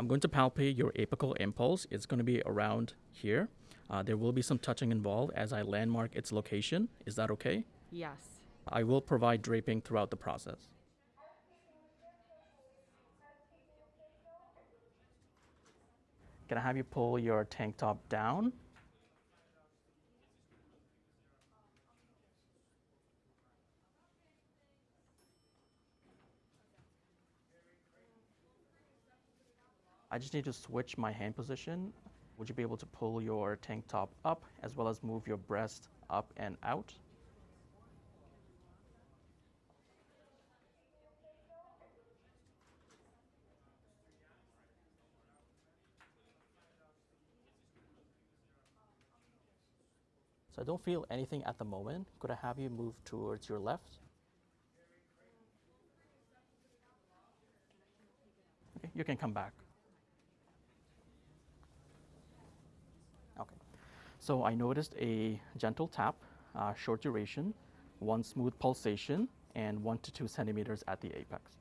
I'm going to palpate your apical impulse. It's going to be around here. Uh, there will be some touching involved as I landmark its location. Is that okay? Yes. I will provide draping throughout the process. Can I have you pull your tank top down? I just need to switch my hand position. Would you be able to pull your tank top up as well as move your breast up and out? So I don't feel anything at the moment. Could I have you move towards your left? Okay, you can come back. So I noticed a gentle tap, uh, short duration, one smooth pulsation, and one to two centimeters at the apex.